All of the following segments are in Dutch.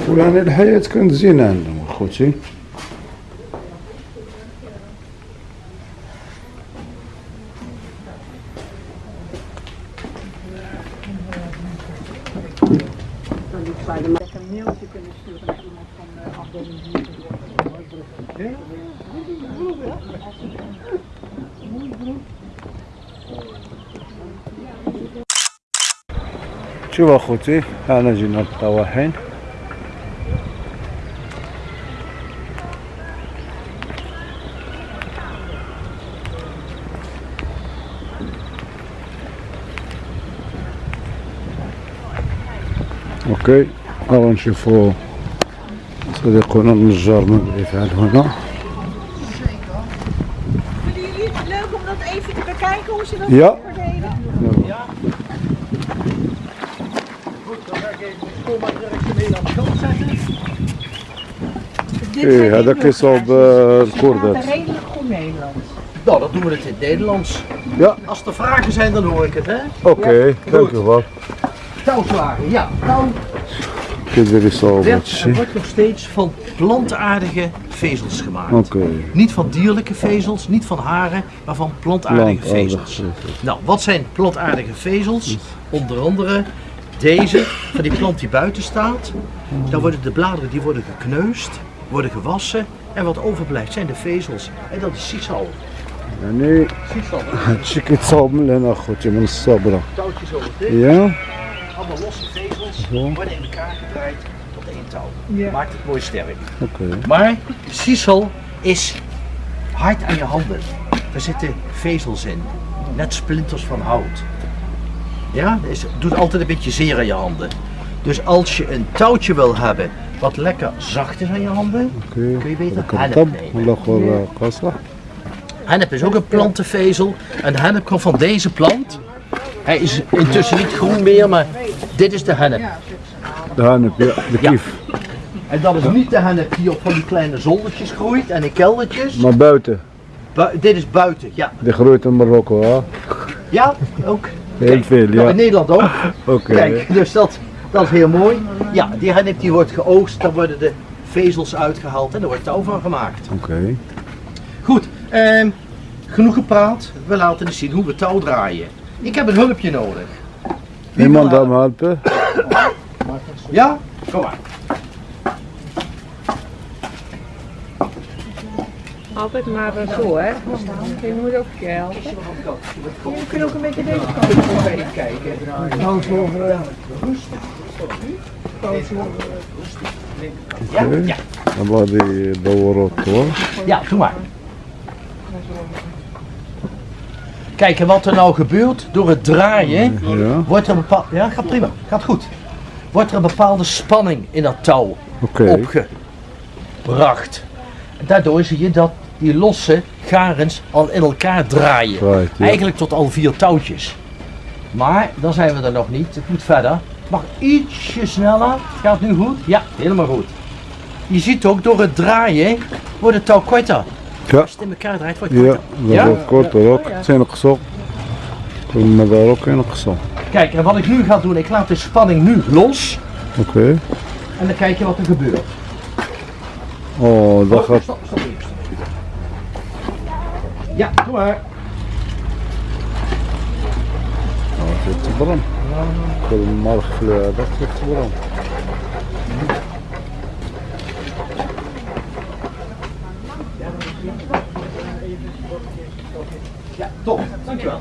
الفلاني الحياة كانت زينة عندهم أخوتي. شوف أخوتي أنا جينا للطواحين. mee aan de kant zetten. Dit ايه zijn هذا niet كيصاوب nog- آه، Ze praten الكردات redelijk goed Nederlands. Nou, dan doen we het in het Nederlands. Ja. Als er vragen zijn, dan hoor ik het, hè? اوكي dank u wel Touwslagen, ja. Touw Dit wordt nog steeds van plantaardige vezels gemaakt. Niet van dierlijke vezels, niet van haren, maar van plantaardige vezels. Nou, wat zijn plantaardige vezels? Onder andere deze, van die plant die buiten staat. Dan worden de bladeren die worden gekneusd, worden gewassen. En wat overblijft zijn de vezels. En dat is sisal. Ja, nee. Sisal. Ik het zo, Lena, goed, je moet het Ja de losse vezels worden in elkaar gedraaid tot één touw. Maakt het mooi sterk. Maar sisal is hard aan je handen. Er zitten vezels in, net splinters van hout. Ja, het doet altijd een beetje zeer aan je handen. Dus als je een touwtje wil hebben wat lekker zacht is aan je handen, kun je beter hennep nemen. Hennep is ook een plantenvezel en hennep komt van deze plant. Hij is intussen niet groen meer, maar dit is de hennep. De hennep, ja. De kief. En dat is niet de hennep die op van die kleine zoldertjes groeit en in keldertjes. Maar buiten. Dit is buiten, ja. Die groeit in Marokko, hè? Ja, ook. Heel veel, ja. Nou, in Nederland ook. Oké. Kijk, dus dat, dat is heel mooi. Ja, die hennep die wordt geoogst, Dan worden de vezels uitgehaald en er wordt touw van gemaakt. Oké. Goed, ehm, genoeg gepraat. We laten eens zien hoe we touw draaien. Ik heb een hulpje nodig. Iemand aan me helpen? Ja? Kom maar. Altijd maar zo, hè? Je moet ook kijken. Je kunt ook een beetje deze kant op kijken. Nou, zo rustig. Ja, ja. Dan blijf je bovenop, hoor. Ja, doe maar. Kijk, en wat er nou gebeurt, door het draaien, ja wordt er een bepaald... Ja, gaat prima, gaat goed. Wordt er een bepaalde spanning in dat touw opgebracht. En daardoor zie je dat die losse garens al in elkaar draaien. Right, ja. Eigenlijk tot al vier touwtjes. Maar dan zijn we er nog niet. Het moet verder. Het mag ietsje sneller. Gaat het nu goed? Ja, helemaal goed. Je ziet ook door het draaien wordt het touw korter. Ja. Als je het in elkaar draait, wordt het korter. Ja, dat wordt korter ook. Oh, het zijn ook zo. Kunnen daar ook in zo. Kijk, en wat ik nu ga doen, ik laat de spanning nu los. Oké. En dan kijk je wat er gebeurt. Oh, dat gaat... Ja, doe maar. Nou, het te brand. Ik wil hem eh, dat ligt te brand. Ja, top. Dankjewel.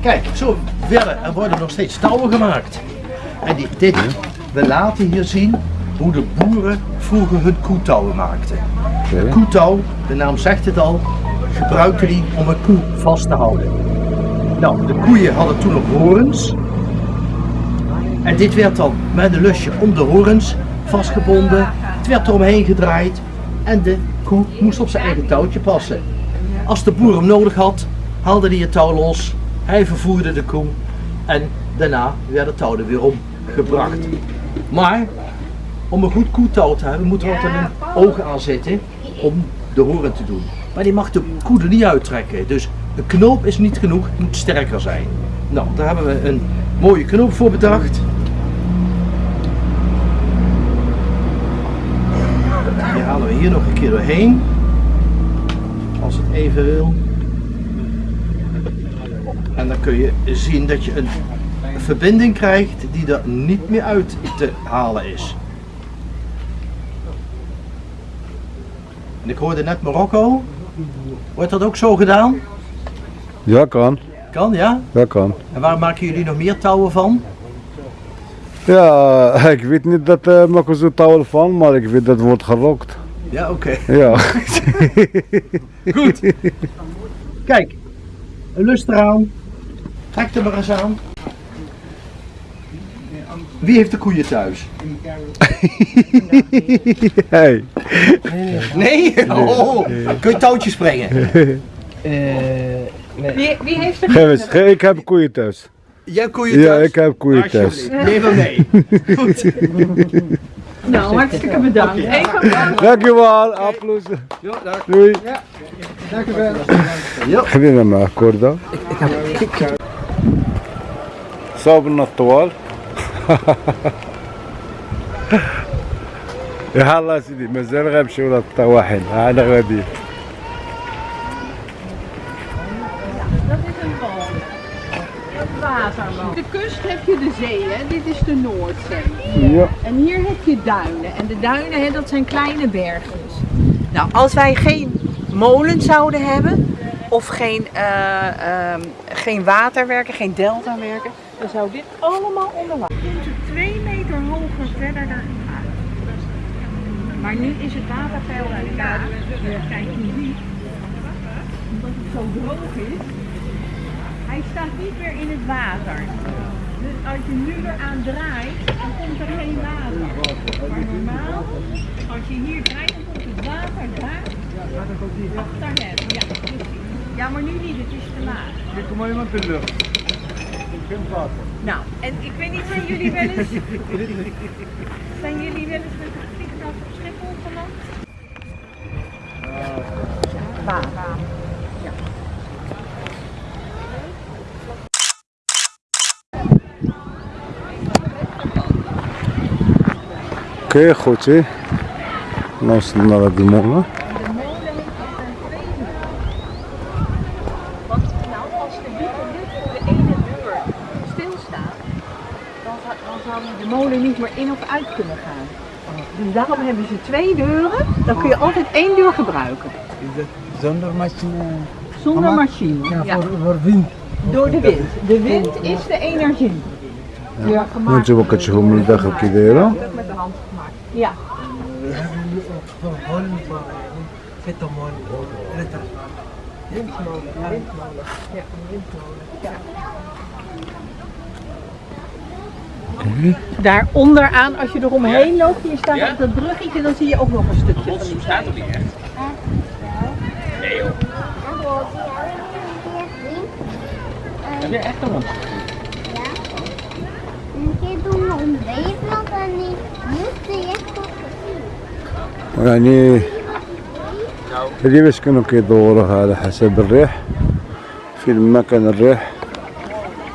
Kijk, zo verder. Er worden nog steeds touwen gemaakt. En die, dit, we laten hier zien hoe de boeren vroeger hun koetouwen maakten. Oké. Koetouw, de naam zegt het al, gebruikten die om een koe vast te houden. Nou, de koeien hadden toen nog horens. En dit werd dan met een lusje om de horens vastgebonden. Het werd eromheen gedraaid en de koe moest op zijn eigen touwtje passen. Als de boer hem nodig had, haalde hij het touw los. Hij vervoerde de koe. En daarna werd het touw er weer omgebracht. Maar om een goed koetouw te hebben, moet er altijd een oog aan zitten om de horen te doen. Maar die mag de koe er niet uittrekken. Dus een knoop is niet genoeg, het moet sterker zijn. Nou, daar hebben we een mooie knoop voor bedacht. Die halen we hier nog een keer doorheen. Als het even wil. En dan kun je zien dat je een verbinding krijgt die er niet meer uit te halen is. En ik hoorde net Marokko. Wordt dat ook zo gedaan? Ja, kan. Kan, ja? Ja, kan. En waar maken jullie nog meer touwen van? Ja, ik weet niet dat uh, maken zo touw van, maar ik weet dat wordt gerokt. Ja, oké. Ja. Goed. Kijk, een lust eraan. Trek er maar eens aan. Wie heeft de koeien thuis? hey. Nee? Oh, kun je touwtjes brengen? Wie, wie heeft ge- ik heb koeien thuis. Jij hebt koeien Ja, thuis? ik heb koeien thuis. Neem hem mee. Goed. Nou, hartstikke bedankt. Bedankt. Dankjewel, applaus. Jo, dag. Doei. Jo. خلينا مع كوردة صابنا الطوال يا الله سيدي مازال غنمشيو للطواحن أنا غادي Waterwal. De kust heb je de zee, hè? dit is de Noordzee. Ja. En hier heb je duinen. En de duinen, hè, dat zijn kleine bergjes. Nou, als wij geen molen zouden hebben, of geen, eh, ehm, geen waterwerken, geen deltawerken, dan zou dit allemaal onder water. Je komt er twee meter hoger verder eruit. Maar nu is het waterpeil laag. Kijk je ziet, omdat het zo droog is, hij staat niet meer in het water. Dus als je nu eraan draait, dan komt er geen water. Maar normaal, als je hier draait, dan komt het water daar achter hem. Ja, precies. Ja, maar nu niet, het is te laag. Kom maar iemand in de lucht. Geen water. Nou, en ik weet niet, zijn jullie wel eens... zijn jullie wel eens met een vliegtuig op Schiphol geland? Water. Oké, goed hè. Nou de het naar de morgen. de molen niet meer in of uit kunnen gaan. Dus daarom hebben ze twee deuren, dan kun je altijd één deur gebruiken. Is het zonder machine? Zonder machine, ja. Voor, voor, wind. Door de wind. De wind is de energie. Ja. gemaakt. Moet je ook het je op je? Ja. Windmolen. Windmolen. Ja, een windmolen. Ja. Daar onderaan, als je eromheen loopt, hier staat op dat bruggetje, dan zie je ook nog een stukje van die Staat er niet echt. Nee joh. Heb je echt een hond? Een keer doen we om Nederland en niet يعني هذه باش كانوا كيدوروها على حسب الريح. فين ما كان الريح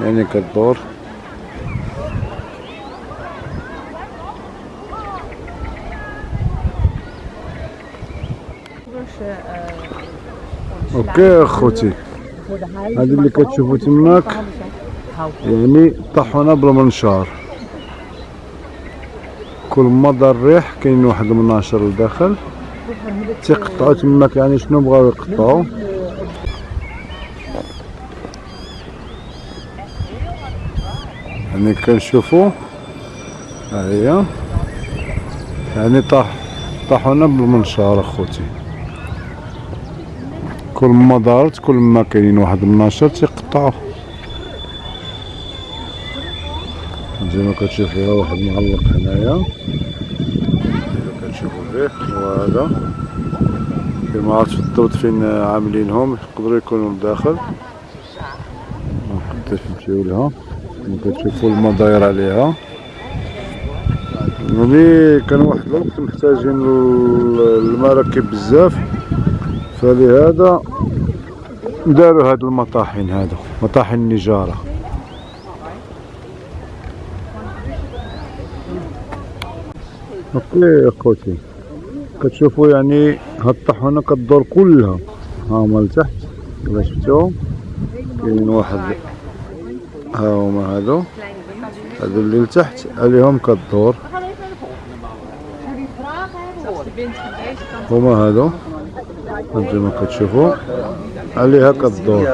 يعني كدور أوكي اخوتي. هذه اللي كتشوفوا تماك. يعني طحونه بالمنشار. كل دار الريح كاين واحد المناشر لداخل. تيقطعوا تماك يعني شنو بغاو يقطعوا. يعني كنشوفوا ها هي. يعني طاح طاحونا بالمنشار اخوتي. كل ما دارت كل ما كاين واحد المناشر تيقطعوه زي ما كتشوفوا ها واحد معلق هنايا. كتشوفوا الريح وهذا ما عرفتش بالضبط فين عاملينهم يقدروا يكونوا لداخل. نقدر نمشيو لها كما كتشوفوا الماء داير عليها. يعني كان واحد الوقت محتاجين ال- المراكب بزاف. فلهذا داروا هاد المطاحن هادو مطاحن النجارة. أوكي أخوتي. كتشوفوا يعني هاد الطاحونة كدور كلها. ها هما لتحت. كما شفتوهم كاين واحد. ها هما هادو. هادو اللي لتحت. عليهم كدور هما هادو. انتما كتشوفوا. عليها كدور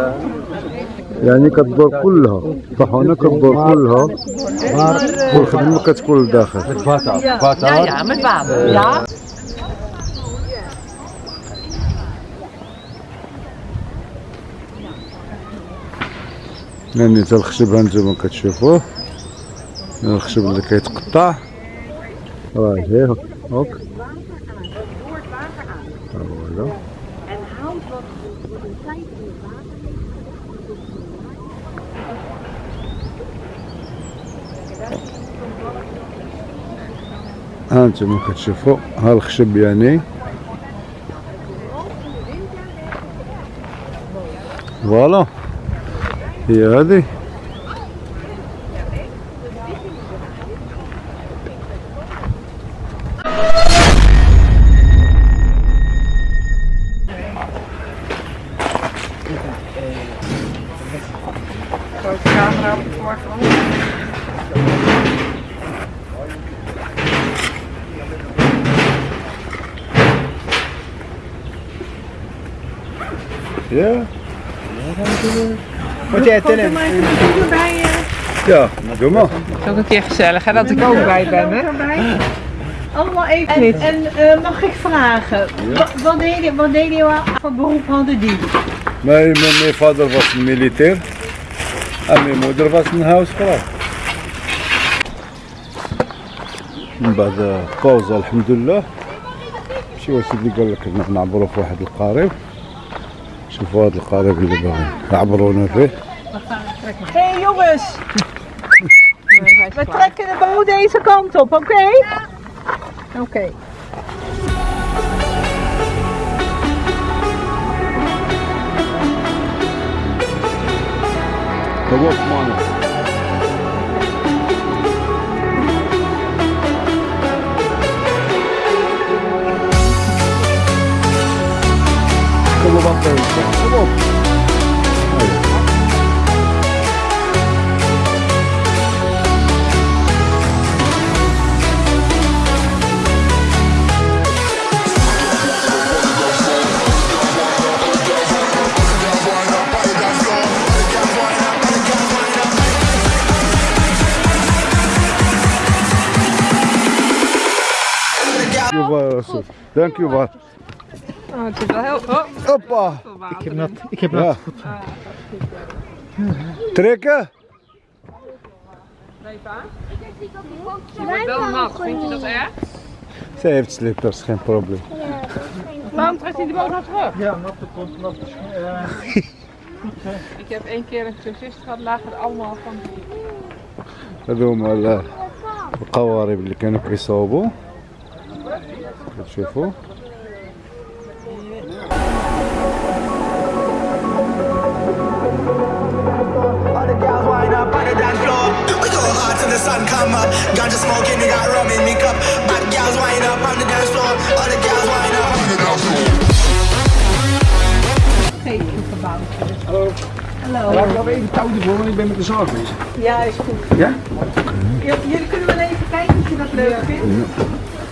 يعني كدور كلها. الطاحونة كدور كلها. والخدمة كتكون لداخل. يعني تا الخشب هانتوما كتشوفوه الخشب اللي كيتقطع. راه هي هوك ها هو هذا هانتوما كتشوفوا ها الخشب يعني. فوالا هي هذه doe maar. Het is ook een keer gezellig hè, dat ik ook bij ben. Hè? Allemaal even. En, en eh, mag ik vragen, wa- wat deden wat deed je voor beroep hadden die? Mijn, mijn, mijn vader was een militair en mijn moeder was een huisvrouw. من بعد باوزة الحمد لله شي سيدي قال لك إن نعبروا في واحد القارب شوفوا هذا القارب اللي باغي يعبرونا فيه Hé hey, jongens, Eh, We trekken de boot deze kant op, oké? Okay? Ja. Oké. Okay. op Wolfmannen. Kom op, kom op. je wel, Soef. Dank je wel. Oh, het is wel heel... Oh, Hoppa. Ik heb nat. Ik heb Ja. nat. Trekken. wel nat. Vind je dat erg? Zij heeft slippers, geen probleem. Waarom trekt hij de boot nou terug? Ja, natte komt, natte schoen. Ik heb één keer een cursist gehad, lagen er allemaal van die... هذوما ال- القوارب اللي كانوا كيصاوبوا dat is weer vol. Hallo. Hallo. Ik heb even touwtje voor, want ik ben met de zaag bezig. Ja, is goed. Ja? Jullie kunnen wel even kijken of je dat leuk vindt.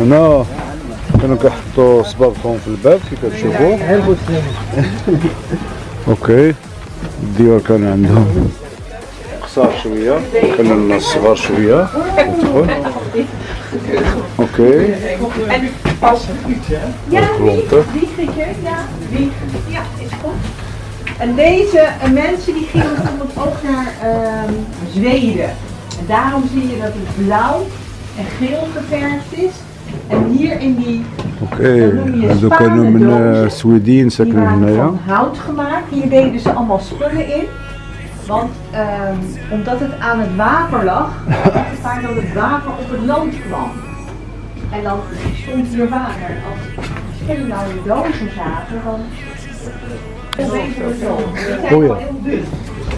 هنا كانوا كيحطوا صبابطهم في الباب كي كتشوفوا اوكي الديور كان عندهم قصار شويه كان الناس صغار شويه تدخل اوكي klompen. Die Grieken, ja. Die, ja, is goed. En deze eh, mensen die gingen bijvoorbeeld ook naar ehm, Zweden. En daarom zie je dat het blauw en geel geverfd is. En hier in die, Oké, okay. en kunnen we een Swediense krijgen, van hout gemaakt. Hier deden ze allemaal spullen in. Want ehm, omdat het aan het water lag, was het vaak dat het water op het land kwam. En dan stond hier water. Als nou in die dozen zaten, dan oh, ja.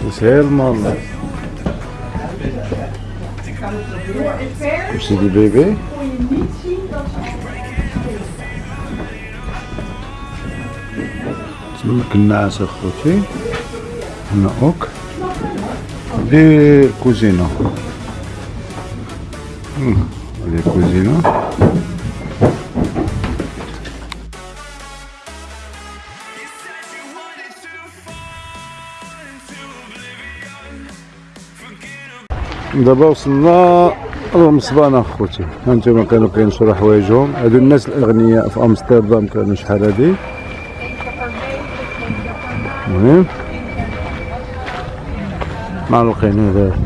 Heel helemaal... Door het ver die baby? kon je niet zien dat ze... En ook. De cousine. Hm, de cousino. دابا وصلنا للمصبانة اخوتي هانتوما كانوا كينشروا حوايجهم هادو الناس الأغنياء في أمستردام كانوا شحال هادي؟ المهم. معلقين هذا.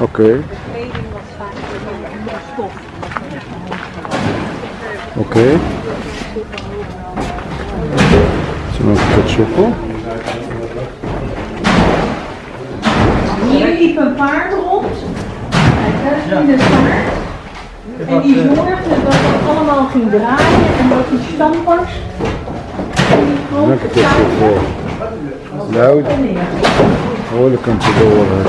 أوكي. أوكي. كما كتشوفوا. paard rond. Kijk, daar ging de vaart. En die eh, zorgde dat het allemaal ging draaien en dat die stampers die grote taart... Nou, hoor ik hem te horen,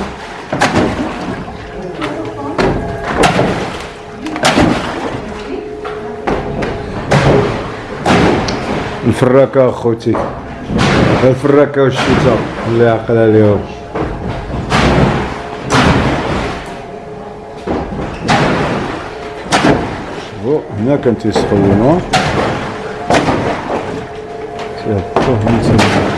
الفراكة أخوتي. الفراكة والشتاء اللي عقل شوفوا هنا كان تيسخنوا. تيحطوه من تما